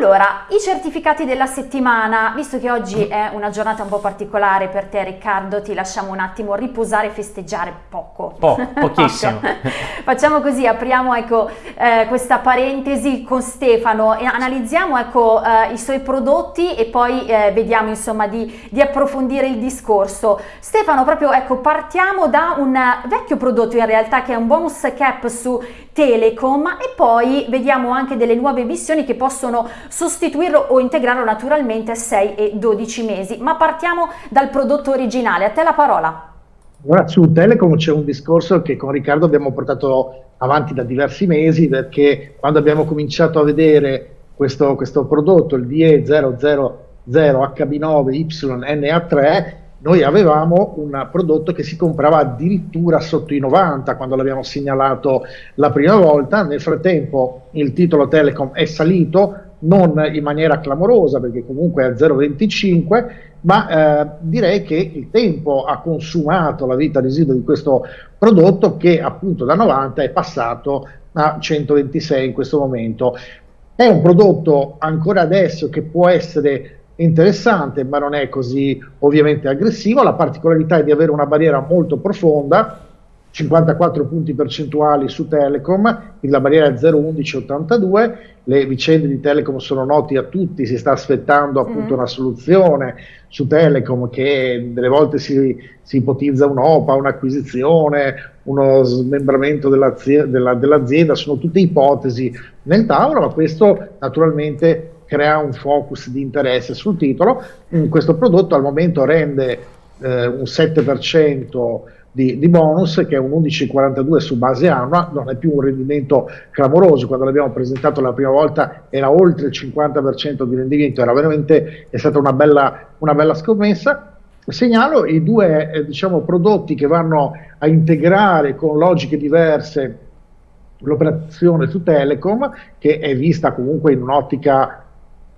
Allora, i certificati della settimana, visto che oggi è una giornata un po' particolare per te Riccardo, ti lasciamo un attimo riposare e festeggiare poco. Po, pochissimo. Facciamo così, apriamo ecco, eh, questa parentesi con Stefano e analizziamo ecco, eh, i suoi prodotti e poi eh, vediamo insomma di, di, approfondire il discorso. Stefano, proprio ecco, partiamo da un vecchio prodotto in realtà che è un bonus cap su Telecom e poi vediamo anche delle nuove emissioni che possono sostituirlo o integrarlo naturalmente a 6 e 12 mesi. Ma partiamo dal prodotto originale. A te la parola. Ora su Telecom c'è un discorso che con Riccardo abbiamo portato avanti da diversi mesi perché quando abbiamo cominciato a vedere questo, questo prodotto, il DE000HB9YNA3, noi avevamo un prodotto che si comprava addirittura sotto i 90 quando l'abbiamo segnalato la prima volta, nel frattempo il titolo Telecom è salito, non in maniera clamorosa perché comunque è a 0,25, ma eh, direi che il tempo ha consumato la vita residua di questo prodotto che appunto da 90 è passato a 126 in questo momento. È un prodotto ancora adesso che può essere interessante, ma non è così ovviamente aggressivo. La particolarità è di avere una barriera molto profonda, 54 punti percentuali su Telecom, la barriera è 0,1182, le vicende di Telecom sono note a tutti, si sta aspettando appunto mm. una soluzione su Telecom che delle volte si, si ipotizza un'OPA, un'acquisizione, uno smembramento dell'azienda, della, dell'azienda, sono tutte ipotesi nel tavolo, ma questo naturalmente crea un focus di interesse sul titolo. Mm, questo prodotto al momento rende eh, un 7% di, di, bonus che è un 11,42 su base annua, non è più un rendimento clamoroso, quando l'abbiamo presentato la prima volta era oltre il 50% di rendimento, era veramente è stata una bella, una bella scommessa. Segnalo i due eh, diciamo, prodotti che vanno a integrare con logiche diverse l'operazione su Telecom, che è vista comunque in un'ottica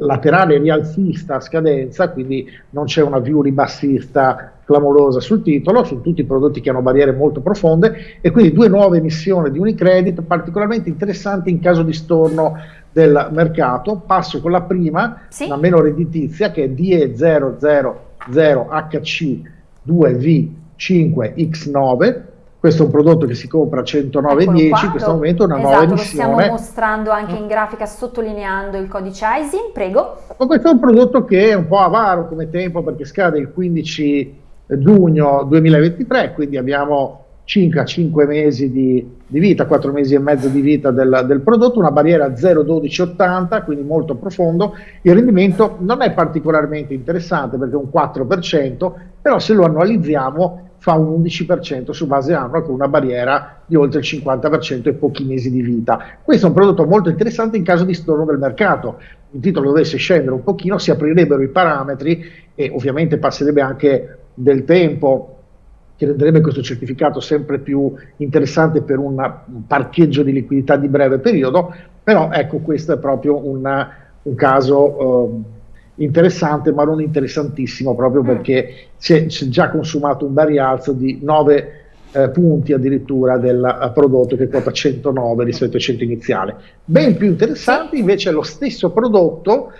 laterale rialzista a scadenza, quindi non c'è una view ribassista clamorosa sul titolo, sono tutti prodotti che hanno barriere molto profonde e quindi due nuove emissioni di Unicredit particolarmente interessanti in caso di storno del mercato. Passo con la prima, sì. la meno redditizia, che è DE000HC2V5X9, questo è un prodotto che si compra a 109,10, in questo momento è una esatto, nuova emissione. lo stiamo mostrando anche in grafica sottolineando il codice ISIN, prego. questo è un prodotto che è un po' avaro come tempo perché scade il 15 giugno 2023, quindi abbiamo circa 5 mesi di, di, vita, 4 mesi e mezzo di vita del, del prodotto, una barriera 0,1280, quindi molto profondo, il rendimento non è particolarmente interessante perché è un 4%, però se lo annualizziamo fa un 11% su base annua con una barriera di oltre il 50% e pochi mesi di vita. Questo è un prodotto molto interessante in caso di storno del mercato. Il titolo dovesse scendere un pochino, si aprirebbero i parametri e ovviamente passerebbe anche del tempo che renderebbe questo certificato sempre più interessante per un parcheggio di liquidità di breve periodo, però ecco questo è proprio una, un caso... Eh, interessante ma non interessantissimo proprio mm. perché si è, si è già consumato un rialzo di 9 eh, punti addirittura del uh, prodotto che quota 109 rispetto ai 100 iniziale. Ben più interessante invece è lo stesso prodotto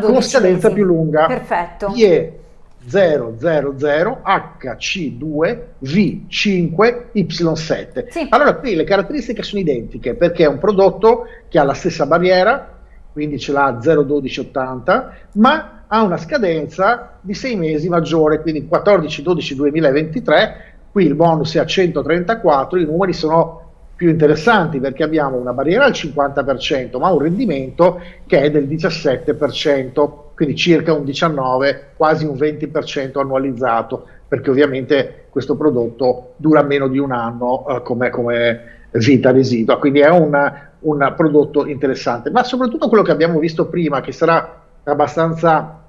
con scadenza più lunga. Perfetto. IE 000 HC2 V5 Y7. Sì. Allora qui le caratteristiche sono identiche perché è un prodotto che ha la stessa barriera, quindi ce l'ha 0,1280, ma ha una scadenza di 6 mesi maggiore, quindi 14-12-2023, qui il bonus è a 134, i numeri sono più interessanti perché abbiamo una barriera al 50%, ma un rendimento che è del 17%, quindi circa un 19, quasi un 20% annualizzato, perché ovviamente questo prodotto dura meno di un anno eh, come, come vita residua, quindi è una, un prodotto interessante, ma soprattutto quello che abbiamo visto prima, che sarà abbastanza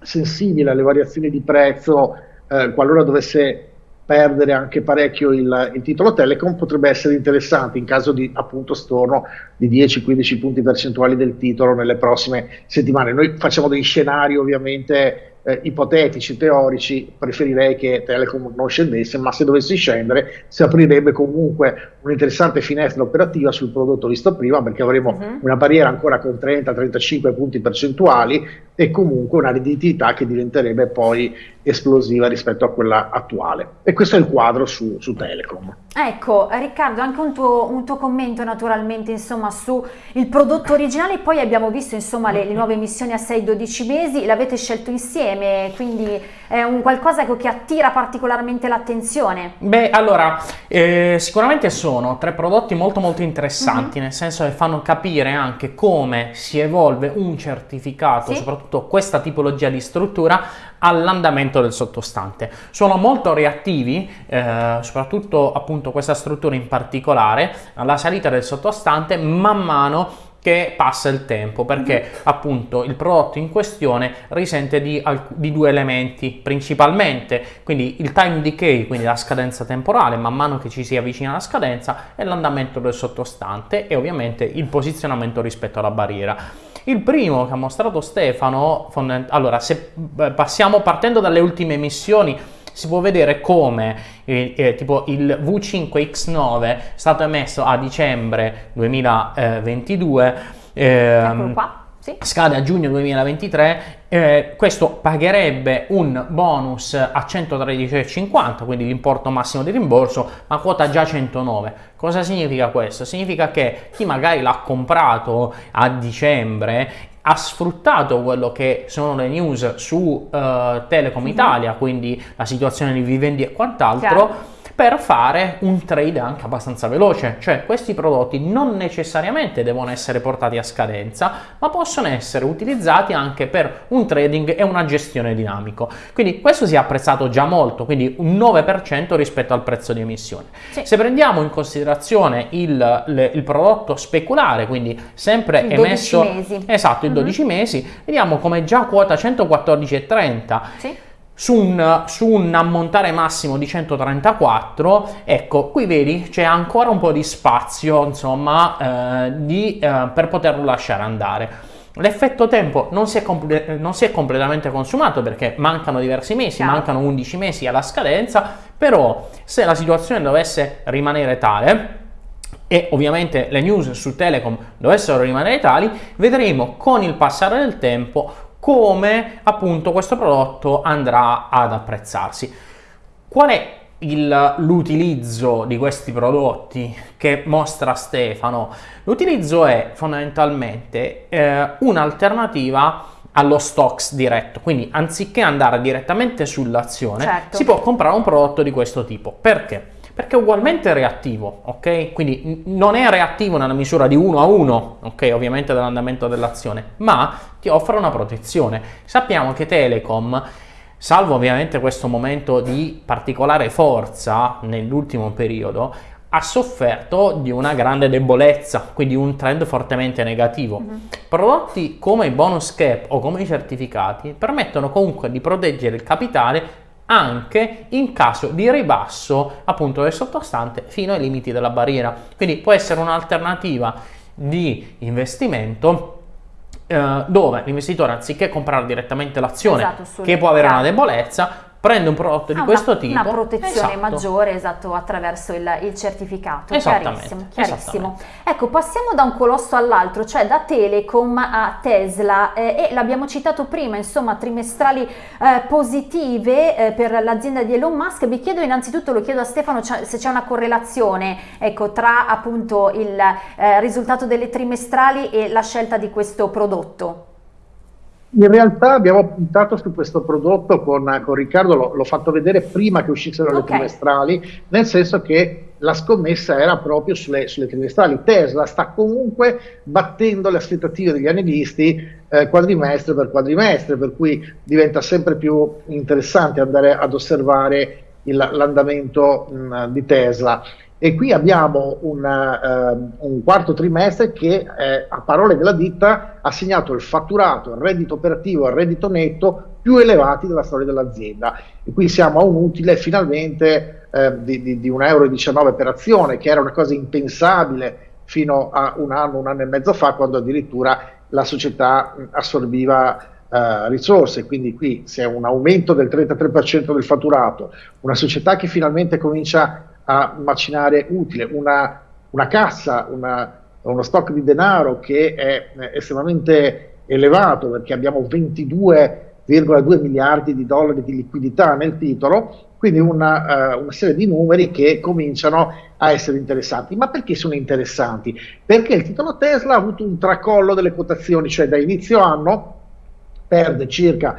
sensibile alle variazioni di prezzo eh, qualora dovesse perdere anche parecchio il, il, titolo Telecom potrebbe essere interessante in caso di appunto storno di 10-15 punti percentuali del titolo nelle prossime settimane. Noi facciamo dei scenari ovviamente eh, ipotetici, teorici, preferirei che Telecom non scendesse, ma se dovesse scendere si aprirebbe comunque un'interessante finestra operativa sul prodotto visto prima, perché avremo uh-huh. una barriera ancora con 30-35 punti percentuali e comunque una redditività che diventerebbe poi esplosiva rispetto a quella attuale. E questo è il quadro su, su Telecom. Ecco, Riccardo, anche un tuo, un tuo commento naturalmente insomma su il prodotto originale, poi abbiamo visto insomma le, le nuove emissioni a 6-12 mesi, l'avete scelto insieme, quindi è un qualcosa che, che attira particolarmente l'attenzione. Beh, allora, eh, sicuramente sono tre prodotti molto molto interessanti, mm-hmm. nel senso che fanno capire anche come si evolve un certificato, sì? soprattutto questa tipologia di struttura, all'andamento del sottostante. Sono molto reattivi, eh, soprattutto appunto questa struttura in particolare, alla salita del sottostante man mano che passa il tempo perché appunto il prodotto in questione risente di, di, due elementi principalmente quindi il time decay quindi la scadenza temporale man mano che ci si avvicina alla scadenza e l'andamento del sottostante e ovviamente il posizionamento rispetto alla barriera il primo che ha mostrato Stefano, allora se passiamo partendo dalle ultime missioni, si può vedere come eh, eh, tipo il V5X9 è stato emesso a dicembre 2022. Ehm, qua. Sì. Scade a giugno 2023, eh, questo pagherebbe un bonus a 113,50, quindi l'importo massimo di rimborso, ma quota già 109. Cosa significa questo? Significa che chi magari l'ha comprato a dicembre ha sfruttato quello che sono le news su uh, Telecom Italia, quindi la situazione di vivendi e quant'altro. Per fare un trade anche abbastanza veloce, cioè questi prodotti non necessariamente devono essere portati a scadenza, ma possono essere utilizzati anche per un trading e una gestione dinamico. Quindi questo si è apprezzato già molto, quindi un 9% rispetto al prezzo di emissione. Sì. Se prendiamo in considerazione il, le, il prodotto speculare, quindi sempre il emesso mesi. esatto, il 12 uh-huh. mesi, vediamo come già quota 114,30 sì su un, su un, ammontare massimo di 134, ecco, qui vedi c'è ancora un po' di spazio, insomma, eh, di, eh, per poterlo lasciare andare. L'effetto tempo non si, non si, è completamente consumato perché mancano diversi mesi, mancano 11 mesi alla scadenza, però se la situazione dovesse rimanere tale, e ovviamente le news su Telecom dovessero rimanere tali, vedremo con il passare del tempo come appunto questo prodotto andrà ad apprezzarsi. Qual è l'utilizzo di questi prodotti che mostra Stefano? L'utilizzo è fondamentalmente eh, un'alternativa allo stocks diretto, quindi anziché andare direttamente sull'azione certo. si può comprare un prodotto di questo tipo. Perché? Perché è ugualmente reattivo, ok? Quindi non è reattivo nella misura di 1 a 1, ok? Ovviamente dell'andamento dell'azione, ma ti offre una protezione. Sappiamo che Telecom, salvo ovviamente questo momento di particolare forza nell'ultimo periodo, ha sofferto di una grande debolezza, quindi un trend fortemente negativo. Mm-hmm. Prodotti come i bonus cap o come i certificati permettono comunque di proteggere il capitale anche in caso di ribasso appunto del sottostante fino ai limiti della barriera. Quindi può essere un'alternativa di investimento eh, dove l'investitore anziché comprare direttamente l'azione esatto, che può avere una debolezza prende un prodotto di ah, questo una, tipo. Una protezione esatto. maggiore, esatto, attraverso il, il certificato. Chiarissimo, chiarissimo. Ecco, passiamo da un colosso all'altro, cioè da Telecom a Tesla eh, e l'abbiamo citato prima, insomma, trimestrali eh, positive eh, per l'azienda di Elon Musk. Vi chiedo innanzitutto, lo chiedo a Stefano, se c'è una correlazione ecco, tra appunto il eh, risultato delle trimestrali e la scelta di questo prodotto. In realtà abbiamo puntato su questo prodotto con, con Riccardo, l'ho, fatto vedere prima che uscissero okay. le trimestrali, nel senso che la scommessa era proprio sulle, sulle, trimestrali. Tesla sta comunque battendo le aspettative degli analisti eh, quadrimestre per quadrimestre, per cui diventa sempre più interessante andare ad osservare l'andamento di Tesla. E qui abbiamo un, uh, un quarto trimestre che, eh, a parole della ditta, ha segnato il fatturato, il reddito operativo e il reddito netto più elevati della storia dell'azienda. E qui siamo a un utile finalmente eh, di, di, di 1,19 euro per azione, che era una cosa impensabile fino a un anno, un anno e mezzo fa, quando addirittura la società assorbiva Uh, risorse, quindi qui c'è un aumento del 33% del fatturato, una società che finalmente comincia a macinare utile, una, una cassa, una, uno stock di denaro che è estremamente elevato perché abbiamo 22,2 miliardi di dollari di liquidità nel titolo, quindi una, uh, una, serie di numeri che cominciano a essere interessanti. Ma perché sono interessanti? Perché il titolo Tesla ha avuto un tracollo delle quotazioni, cioè da inizio anno perde circa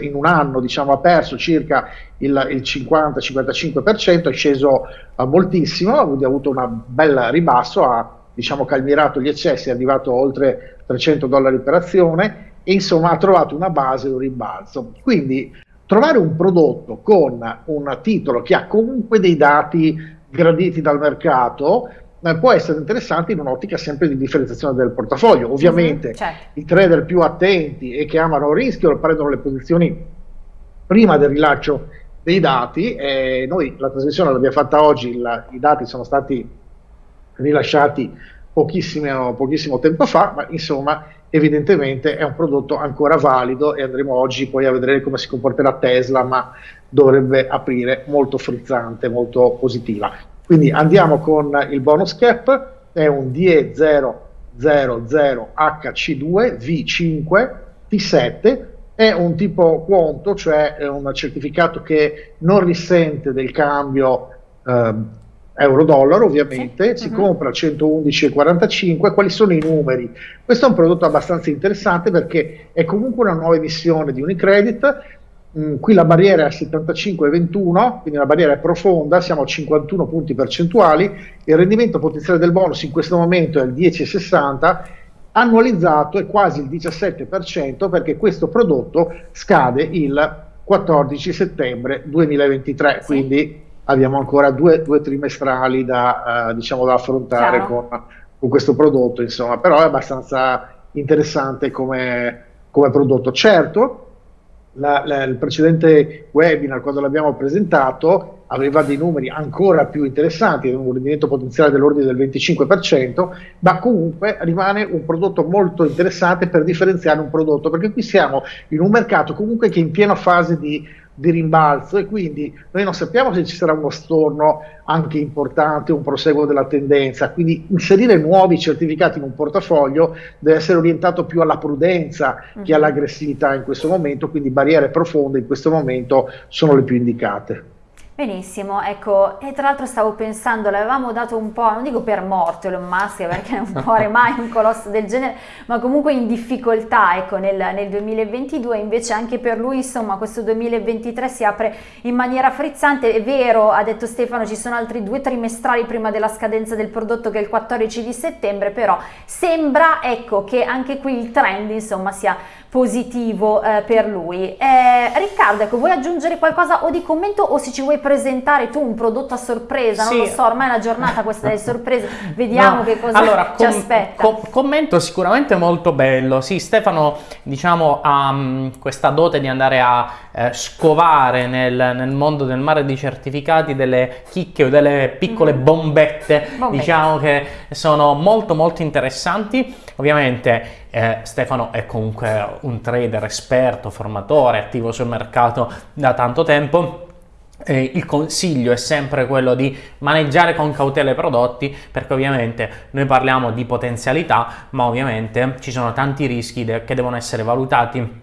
in un anno diciamo, ha perso circa il, il 50-55%, è sceso uh, moltissimo, ha avuto un bel ribasso, ha diciamo, calmirato gli eccessi, è arrivato oltre 300 dollari per azione e insomma ha trovato una base, un rimbalzo. Quindi trovare un prodotto con un titolo che ha comunque dei dati graditi dal mercato eh, può essere interessante in un'ottica sempre di differenziazione del portafoglio. Mhm, Ovviamente mm-hmm, certo. i trader più attenti e che amano il rischio prendono le posizioni prima del rilascio dei dati. Eh, noi la trasmissione l'abbiamo fatta oggi, la, i dati sono stati rilasciati pochissimo, pochissimo tempo fa, ma insomma evidentemente è un prodotto ancora valido e andremo oggi poi a vedere come si comporterà Tesla, ma dovrebbe aprire molto frizzante, molto positiva. Quindi andiamo con il bonus cap, è un DE000HC2 V5 T7, è un tipo quanto, cioè è un certificato che non risente del cambio eh, euro-dollaro ovviamente, sì. si uh -huh. compra a 111,45, quali sono i numeri? Questo è un prodotto abbastanza interessante perché è comunque una nuova emissione di Unicredit, Mm, qui la barriera è a 75,21, quindi la barriera è profonda, siamo a 51 punti percentuali, il rendimento potenziale del bonus in questo momento è il 10,60, annualizzato è quasi il 17% perché questo prodotto scade il 14 settembre 2023, sì. quindi abbiamo ancora due, due trimestrali da, uh, diciamo, da affrontare con, con, questo prodotto, insomma, però è abbastanza interessante come, come prodotto. Certo, la, la, il precedente webinar, quando l'abbiamo presentato, aveva dei numeri ancora più interessanti, un rendimento potenziale dell'ordine del 25%, ma comunque rimane un prodotto molto interessante per differenziare un prodotto, perché qui siamo in un mercato comunque che è in piena fase di di rimbalzo e quindi noi non sappiamo se ci sarà uno storno anche importante, un proseguo della tendenza, quindi inserire nuovi certificati in un portafoglio deve essere orientato più alla prudenza che mhm. all'aggressività in questo momento, quindi barriere profonde in questo momento sono le più indicate. Benissimo, ecco, e tra l'altro stavo pensando, l'avevamo dato un po', non dico per morto Elon Musk perché non muore mai un colosso del genere, ma comunque in difficoltà, ecco, nel, nel, 2022, invece anche per lui, insomma, questo 2023 si apre in maniera frizzante, è vero, ha detto Stefano, ci sono altri due trimestrali prima della scadenza del prodotto che è il 14 di settembre, però sembra, ecco, che anche qui il trend, insomma, sia positivo eh, per lui. Eh, Riccardo, ecco, vuoi aggiungere qualcosa o di commento o se ci vuoi presentare tu un prodotto a sorpresa? Sì. Non lo so, ormai è una giornata questa delle sorprese, vediamo no. che cosa allora, ci aspetta. Com commento sicuramente molto bello. Sì, Stefano, diciamo, ha um, questa dote di andare a eh, scovare nel, nel, mondo del mare di certificati delle chicche o delle piccole mm. bombette, bombette, diciamo che sono molto molto interessanti. Ovviamente eh, Stefano è comunque un trader esperto, formatore, attivo sul mercato da tanto tempo. Eh, il consiglio è sempre quello di maneggiare con cautela i prodotti perché ovviamente noi parliamo di potenzialità ma ovviamente ci sono tanti rischi che devono essere valutati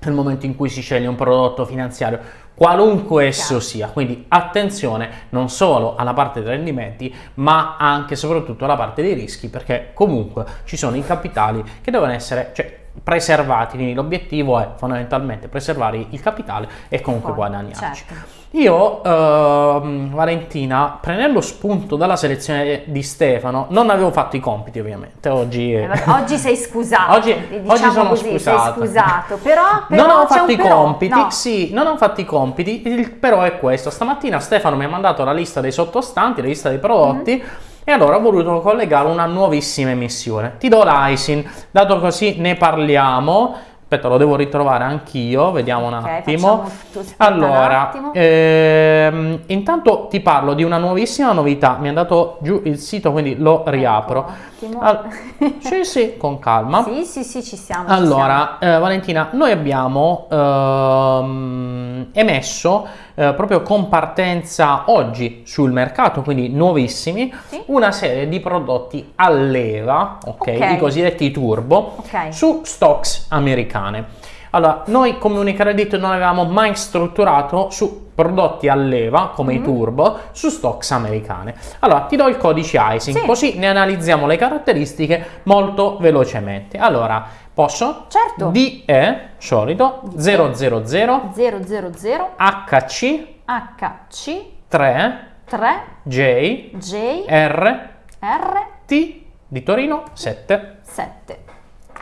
nel momento in cui si sceglie un prodotto finanziario qualunque esso sia. Quindi attenzione non solo alla parte dei rendimenti, ma anche e soprattutto alla parte dei rischi, perché comunque ci sono i capitali che devono essere cioè, preservati. Quindi l'obiettivo è fondamentalmente preservare il capitale e comunque guadagnarci. Certo. Io, ehm, Valentina, prendendo spunto dalla selezione di Stefano, non avevo fatto i compiti ovviamente, oggi... Eh, oggi sei scusato, Oggi, diciamo oggi sono così, sei scusato. scusato, però, però non ho fatto i però, compiti, no. sì, non ho fatto i compiti, il però è questo. Stamattina Stefano mi ha mandato la lista dei sottostanti, la lista dei prodotti. Mm-hmm. E allora ho voluto collegare una nuovissima emissione. Ti do l'ISIN, dato così ne parliamo. Aspetta, lo devo ritrovare anch'io, vediamo un Ok, attimo. aspetta un Allora, attimo. ehm, intanto ti parlo di una nuovissima novità. Mi è andato giù il sito, quindi lo riapro. Ecco, un attimo. Al- sì, sì, con calma. Sì, sì, sì, ci siamo. ci Allora, eh, Valentina, noi abbiamo ehm, emesso eh, proprio con partenza oggi sul mercato, quindi nuovissimi, Sì. una serie di prodotti a leva, ok, Ok. i cosiddetti turbo, Ok. su stocks americane. Allora, noi come Unicredit non avevamo mai strutturato su prodotti a leva come Mm-hmm. i turbo su stocks americane. Allora, ti do il codice ISIN, Sì. così ne analizziamo le caratteristiche molto velocemente. Allora, posso? Certo. DE, solito, 000 siamo. 000 HC HC 3 3 J J R R T di Torino 7. 7.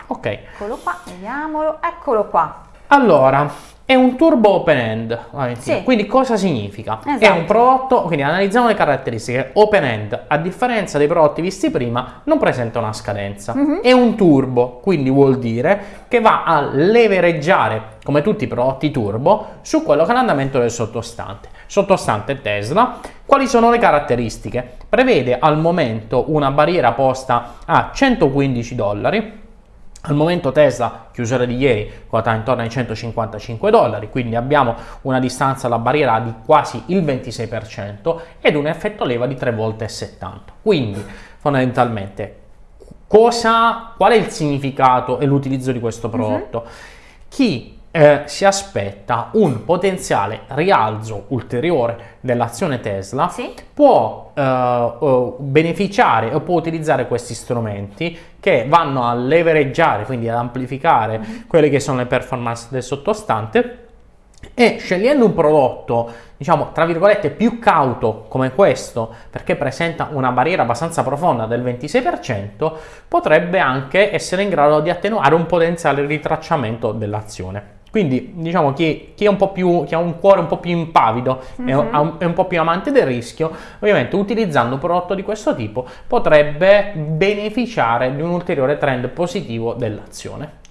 Ok. Eccolo qua, vediamolo. Eccolo qua. Allora, è un turbo open end. Sì. quindi cosa significa? È Esatto. un prodotto, quindi analizziamo le caratteristiche, open end, a differenza dei prodotti visti prima, non presenta una scadenza. Mhm. È un turbo, quindi vuol dire che va a levereggiare, come tutti i prodotti turbo, su quello che è l'andamento del sottostante. Sottostante Tesla, quali sono le caratteristiche? Prevede al momento una barriera posta a 115 dollari, al momento Tesla, chiusura di ieri, quota intorno ai 155 dollari, quindi abbiamo una distanza alla barriera di quasi il 26% ed un effetto leva di 3 volte e 70. Quindi, fondamentalmente, cosa, qual è il significato e l'utilizzo di questo prodotto? Chi eh, si aspetta un potenziale rialzo ulteriore dell'azione Tesla Sì. può eh, beneficiare o può utilizzare questi strumenti che vanno a levereggiare, quindi ad amplificare quelle che sono le performance del sottostante e scegliendo un prodotto, diciamo, tra virgolette, più cauto come questo, perché presenta una barriera abbastanza profonda del 26%, potrebbe anche essere in grado di attenuare un potenziale ritracciamento dell'azione. Quindi, diciamo, chi, chi è un po' più, chi ha un cuore un po' più impavido e Mhm. ha un- è un po' più amante del rischio, ovviamente utilizzando un prodotto di questo tipo potrebbe beneficiare di un ulteriore trend positivo dell'azione.